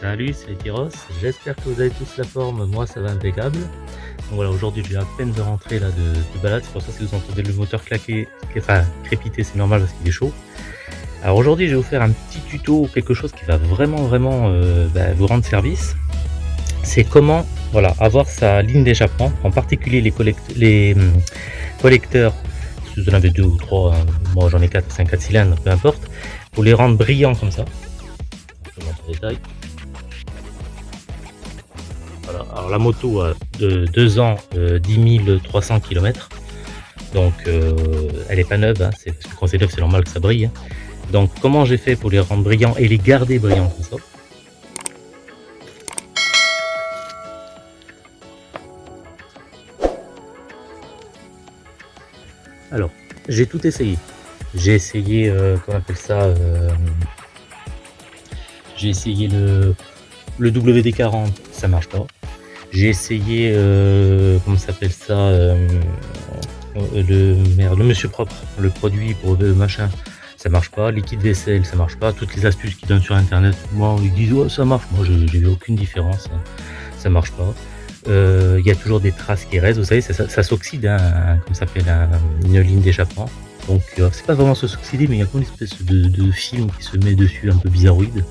Salut, c'est Tyros, j'espère que vous avez tous la forme, moi ça va impeccable. Donc voilà, aujourd'hui j'ai à peine de rentrer là de, balade, c'est pour ça que vous entendez le moteur claquer, crépiter, c'est normal parce qu'il est chaud. Alors aujourd'hui je vais vous faire un petit tuto, quelque chose qui va vraiment vraiment euh, bah, vous rendre service. C'est comment voilà, avoir sa ligne d'échappement, en particulier les, hum, collecteurs, si vous en avez deux ou trois, hein, moi j'en ai 4, 5, 4 cylindres, peu importe, pour les rendre brillants comme ça. Je. La moto a de 2 ans, 10 300 km. Donc euh, elle est pas neuve, hein. c'est, que quand c'est c'est normal que ça brille. Hein. Donc comment j'ai fait pour les rendre brillants et les garder brillants comme ça Alors, j'ai tout essayé. J'ai essayé, euh, comment appelle ça euh, J'ai essayé le, le WD-40, ça marche pas. J'ai essayé, euh, comment s'appelle ça, euh, le, merde, le Monsieur Propre, le produit pour le machin, ça marche pas. Liquide vaisselle, ça marche pas. Toutes les astuces qu'ils donnent sur internet, moi, ils disent ça marche. Moi, j'ai vu aucune différence, hein. ça marche pas. Euh, il y a toujours des traces qui restent, vous savez, ça, ça, s'oxyde, hein, comme ça s'appelle une ligne d'échappement. Donc, c'est pas vraiment se s'oxyder, mais il y a comme une espèce de, de, film qui se met dessus, un peu bizarroïde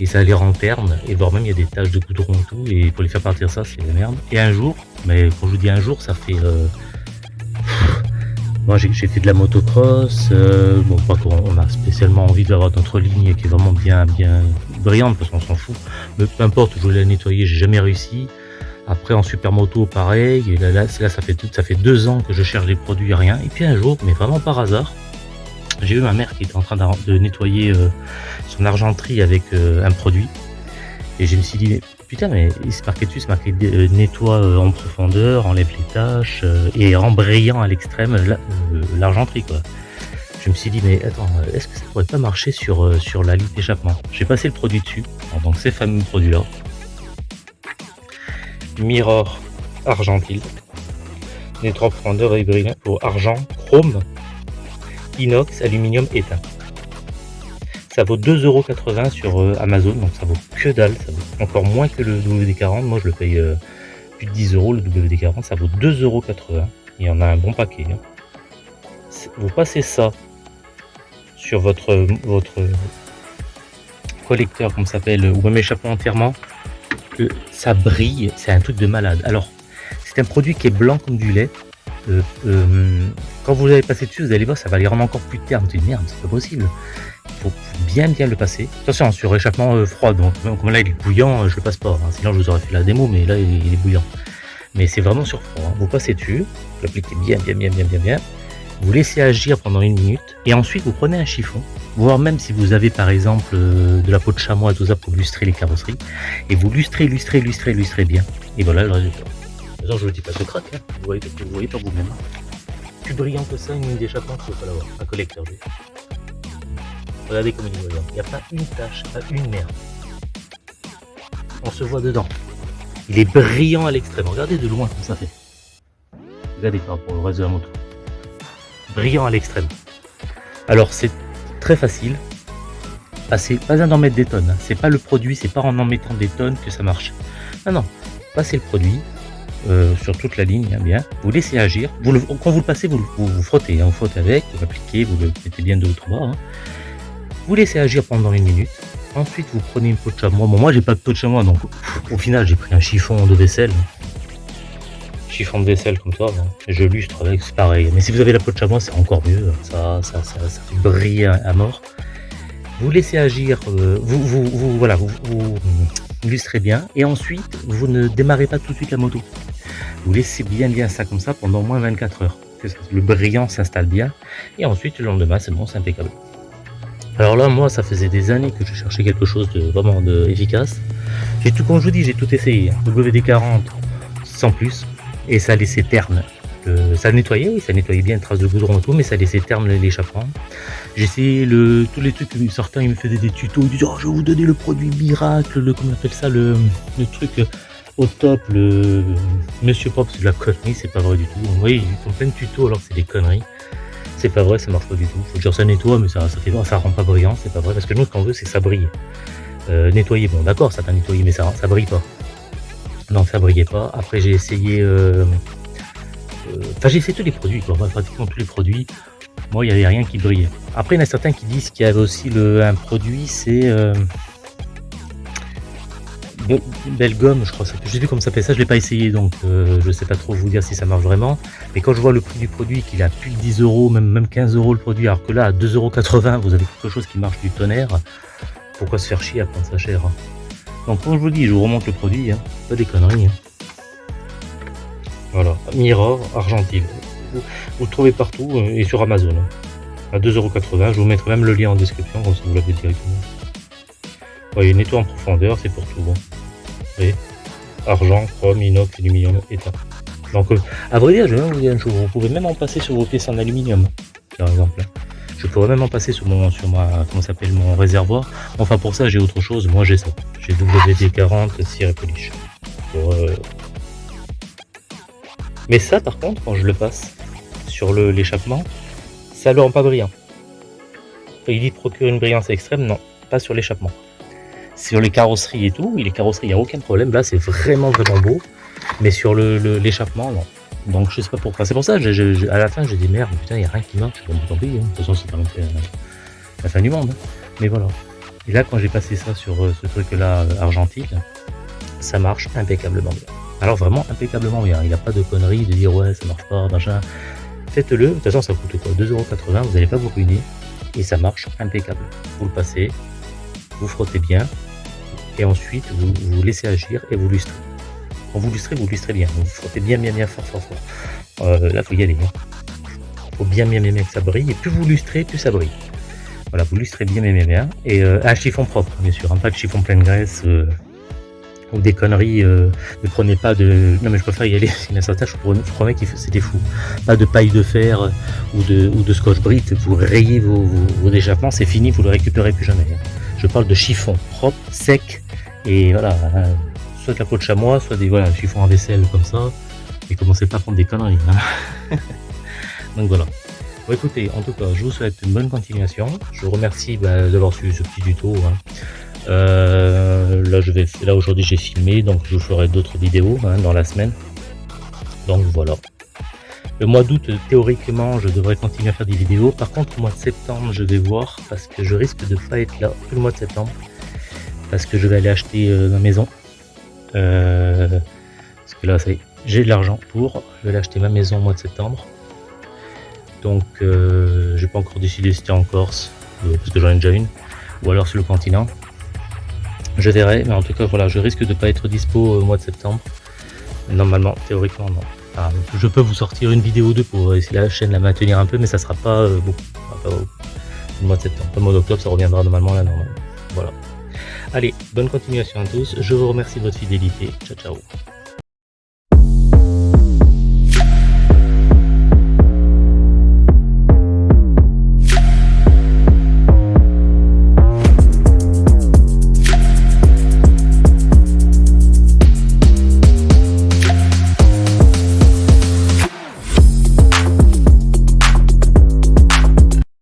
et ça les rend ternes, et voire même il y a des taches de goudron et tout, et pour les faire partir ça, c'est la merde. Et un jour, mais quand je vous dis un jour, ça fait... Euh... Moi j'ai fait de la motocross, euh, bon pas qu'on a spécialement envie d'avoir notre ligne qui est vraiment bien bien brillante parce qu'on s'en fout, mais peu importe, je voulais la nettoyer, j'ai jamais réussi. Après en super moto pareil, et là, là, ça fait ça fait deux ans que je cherche des produits rien, et puis un jour, mais vraiment par hasard, j'ai vu ma mère qui était en train de nettoyer euh, son argenterie avec euh, un produit. Et je me suis dit, putain, mais il se marqué dessus, c'est marqué euh, nettoie en profondeur, enlève les tâches et rend brillant à l'extrême l'argenterie, quoi. Je me suis dit, mais attends, est-ce que ça pourrait pas marcher sur, sur la ligne d'échappement? J'ai passé le produit dessus, donc ces fameux produits-là. Mirror Argentil, nettoie profondeur et brillant pour argent, chrome inox, aluminium éteint. Ça vaut 2,80€ sur euh, Amazon, donc ça vaut que dalle, ça vaut encore moins que le WD-40. Moi je le paye euh, plus de 10 euros le WD-40, ça vaut 2,80€. Il y en a un bon paquet. Hein. Vous passez ça sur votre, collecteur, comme ça s'appelle, ou même échappement entièrement, ça brille, c'est un truc de malade. Alors, c'est un produit qui est blanc comme du lait, euh, euh, quand vous allez passer dessus, vous allez voir, ça va les rendre encore plus terme. Vous merde, c'est pas possible. Il faut bien bien le passer. Attention, sur échappement euh, froid, donc comme là il est bouillant, je le passe pas. Hein. Sinon je vous aurais fait la démo, mais là il est bouillant. Mais c'est vraiment sur froid. Hein. Vous passez dessus, vous l'appliquez bien, bien, bien, bien, bien, bien. Vous laissez agir pendant une minute et ensuite vous prenez un chiffon, voire même si vous avez par exemple de la peau de chamois, tout ça pour lustrer les carrosseries, et vous lustrez, lustrez, lustrez, lustrez bien. Et voilà le résultat je vous dis pas de craque, hein. vous, voyez, vous voyez pas vous-même. Plus brillant que ça, une ligne d'échappement, il faut pas l'avoir. Un collecteur. Regardez comme il est brillant. Il n'y a pas une tache, pas une merde. On se voit dedans. Il est brillant à l'extrême. Regardez de loin comme ça fait. Regardez par rapport au reste de la moto. Brillant à l'extrême. Alors c'est très facile. C'est pas un d'en mettre des tonnes. Hein. C'est pas le produit, c'est pas en en mettant des tonnes que ça marche. Ah non, passez le produit, euh, sur toute la ligne, hein, bien. Vous laissez agir. Vous quand vous le passez, vous, vous, frottez. Hein, vous frottez avec, vous l'appliquez, vous le mettez bien de ou trois. Hein. Vous laissez agir pendant une minute. Ensuite, vous prenez une peau de chamois. Bon, moi, j'ai pas de peau de chamois, donc au final, j'ai pris un chiffon de vaisselle. Chiffon de vaisselle comme ça. Je lustre avec, c'est pareil. Mais si vous avez la peau de chamois, c'est encore mieux. Ça, ça, ça, ça fait briller à, mort. Vous laissez agir. Euh, vous, vous, vous, voilà, vous, vous lustrez bien. Et ensuite, vous ne démarrez pas tout de suite la moto. Vous laissez bien bien ça comme ça pendant au moins 24 heures. Le brillant s'installe bien. Et ensuite, le lendemain, c'est bon, c'est impeccable. Alors là, moi, ça faisait des années que je cherchais quelque chose de vraiment efficace. J'ai tout, comme je vous dis, j'ai tout essayé. WD-40 sans plus. Et ça laissait terne. ça nettoyait, oui, ça nettoyait bien une trace de goudron et tout, mais ça laissait terne l'échappement. Essayé le, tous les trucs, certains ils me faisaient des tutos, ils disaient oh, je vais vous donner le produit miracle, le, comment on appelle ça, le, le truc au top, le Monsieur Pop, c'est de la connerie, c'est pas vrai du tout. Oui, ils font plein de tutos alors c'est des conneries. C'est pas vrai, ça marche pas du tout. Faut dire ça nettoie, mais ça, ça rend pas brillant, c'est pas vrai. Parce que nous, ce qu'on veut, c'est que ça brille. Euh, nettoyer, bon d'accord, ça t'a nettoyé, mais ça, ça brille pas. Non, ça brillait pas. Après, j'ai essayé... Euh, euh, enfin, j'ai essayé tous les produits, quoi. pratiquement tous les produits. Moi, il n'y avait rien qui brillait. Après, il y en a certains qui disent qu'il y avait aussi un produit, c'est... Euh, Belgum, je crois. Je sais plus comment ça s'appelle ça, je l'ai pas essayé, donc euh, je sais pas trop vous dire si ça marche vraiment. Mais quand je vois le prix du produit, qu'il a plus de 10 euros, même, même 15 euros le produit, alors que là, à 2,80 euros, vous avez quelque chose qui marche du tonnerre, pourquoi se faire chier à prendre ça cher hein? Donc, comme je vous dis, je vous remonte le produit, hein. pas des conneries. Hein. Voilà, Mirror Argentine. Vous, le trouvez partout euh, et sur Amazon. À 2,80€, je vous mettrai même le lien en description, comme vous l'avez directement. Voyez, nettoie en profondeur, c'est pour tout. Bon argent, chrome, inox, aluminium, état. Donc, euh, à vrai dire, je vais même vous dire une chose, vous pouvez même en passer sur vos pièces en aluminium, par exemple. Je pourrais même en passer sur mon, sur ma, comment s'appelle, mon réservoir. Enfin, pour ça, j'ai autre chose. Moi, j'ai ça. J'ai WD-40 cire polish. Euh, Mais ça, par contre, quand je le passe sur l'échappement, ça le rend pas brillant. Il dit procure une brillance extrême, non, pas sur l'échappement sur les carrosseries et tout, les carrosseries, il n'y a aucun problème. Là, c'est vraiment, vraiment beau. Mais sur l'échappement, le, non. Donc, je sais pas pourquoi. C'est pour ça, à la fin, j'ai dit merde, putain, il n'y a rien qui marche. Bon, tant pis, de toute façon, c'est pas euh, la fin du monde. Hein. Mais voilà. Et là, quand j'ai passé ça sur euh, ce truc-là, euh, ça marche impeccablement bien. Alors, vraiment impeccablement bien. Il n'y a pas de conneries de dire ouais, ça marche pas, machin. Faites-le. De toute façon, ça coûte quoi? 2,80€, vous n'allez pas vous ruiner. Et ça marche impeccable. Vous le passez, vous frottez bien, et ensuite vous, vous laissez agir et vous lustrez. Quand vous lustrez, vous lustrez bien, vous frottez bien bien bien fort fort fort. Euh, là faut y aller. Hein. Faut bien bien bien bien que ça brille et plus vous lustrez, plus ça brille. Voilà, vous lustrez bien bien bien bien. Et euh, un chiffon propre bien sûr, hein, pas de chiffon plein de graisse euh, ou des conneries. ne prenez pas de. Non mais je préfère y aller. Il y a certains, je promets que c'était fou. Pas de paille de fer ou de, ou de scotch brit. Vous rayez vos, vos, échappements, c'est fini, vous le récupérez plus jamais. Hein. Je parle de chiffon propre, sec, et voilà, soit de la peau de chamois, soit des voilà, chiffons à vaisselle comme ça. Et commencez pas à prendre des conneries. Hein. Donc voilà. Bon écoutez, en tout cas, je vous souhaite une bonne continuation. Je vous remercie bah, d'avoir suivi ce petit tuto. Hein. Euh, là, je vais, là aujourd'hui, j'ai filmé, donc je ferai d'autres vidéos hein, dans la semaine. Donc voilà. Le mois d'août, théoriquement, je devrais continuer à faire des vidéos. Par contre, le mois de septembre, je vais voir parce que je risque de pas être là tout le mois de septembre parce que je vais aller acheter euh, ma maison. Euh, parce que là, j'ai de l'argent pour. Je vais aller acheter ma maison au mois de septembre. Donc, euh, j'ai pas encore décidé si c'était en Corse, parce que j'en ai déjà une, ou alors sur le continent. Je verrai, mais en tout cas, voilà, je risque de pas être dispo au mois de septembre. Normalement, théoriquement, non. Ah, je peux vous sortir une vidéo 2 pour essayer la chaîne la maintenir un peu, mais ça sera pas beaucoup. au mois de septembre. Le mois d'octobre, ça reviendra normalement là, normalement. Voilà. Allez, bonne continuation à tous. Je vous remercie de votre fidélité. Ciao, ciao.